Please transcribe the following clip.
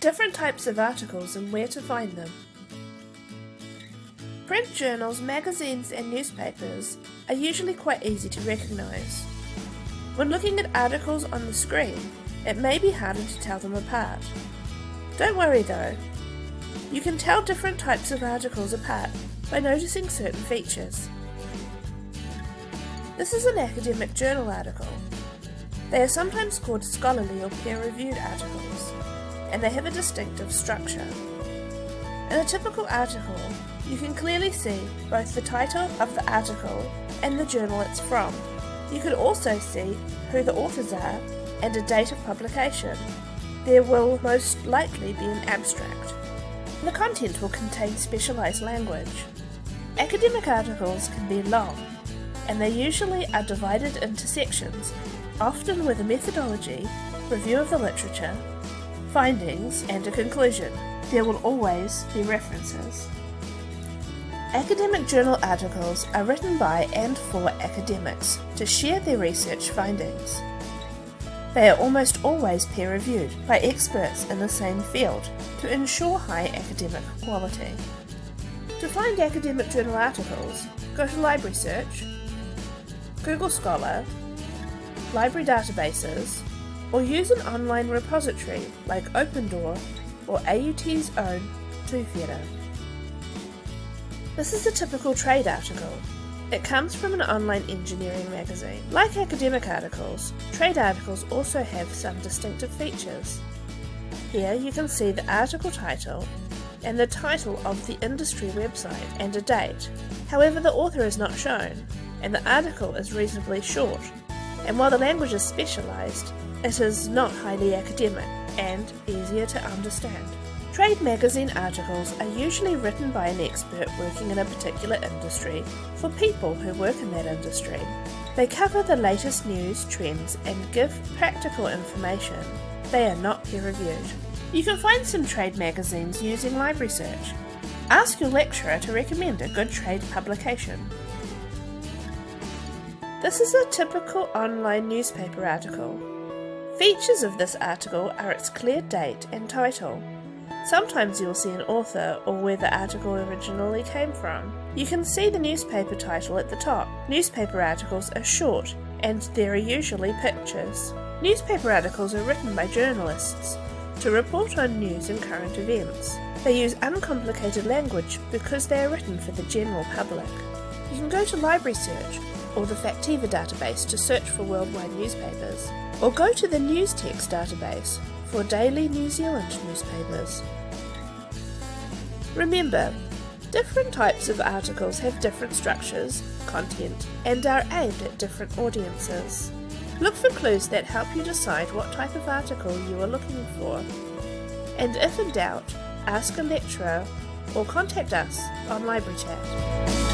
different types of articles and where to find them. Print journals, magazines and newspapers are usually quite easy to recognise. When looking at articles on the screen, it may be harder to tell them apart. Don't worry though, you can tell different types of articles apart by noticing certain features. This is an academic journal article. They are sometimes called scholarly or peer-reviewed articles, and they have a distinctive structure. In a typical article, you can clearly see both the title of the article and the journal it's from. You can also see who the authors are and a date of publication. There will most likely be an abstract. The content will contain specialised language. Academic articles can be long, and they usually are divided into sections, often with a methodology, review of the literature, findings, and a conclusion. There will always be references. Academic journal articles are written by and for academics to share their research findings. They are almost always peer-reviewed by experts in the same field to ensure high academic quality. To find academic journal articles, go to Library Search, Google Scholar, library databases, or use an online repository like OpenDOAR or AUT's own Tuwhera. This is a typical trade article. It comes from an online engineering magazine. Like academic articles, trade articles also have some distinctive features. Here you can see the article title and the title of the industry website and a date. However, the author is not shown, and the article is reasonably short, and while the language is specialised, it is not highly academic and easier to understand. Trade magazine articles are usually written by an expert working in a particular industry for people who work in that industry. They cover the latest news, trends, and give practical information. They are not peer reviewed. You can find some trade magazines using library search. Ask your lecturer to recommend a good trade publication. This is a typical online newspaper article. Features of this article are its clear date and title. Sometimes you'll see an author or where the article originally came from. You can see the newspaper title at the top. Newspaper articles are short and there are usually pictures. Newspaper articles are written by journalists to report on news and current events. They use uncomplicated language because they are written for the general public. You can go to Library Search or the Factiva database to search for worldwide newspapers, or go to the Newztext database for daily New Zealand newspapers. Remember, different types of articles have different structures, content, and are aimed at different audiences. Look for clues that help you decide what type of article you are looking for. And if in doubt, ask a lecturer or contact us on Library Chat.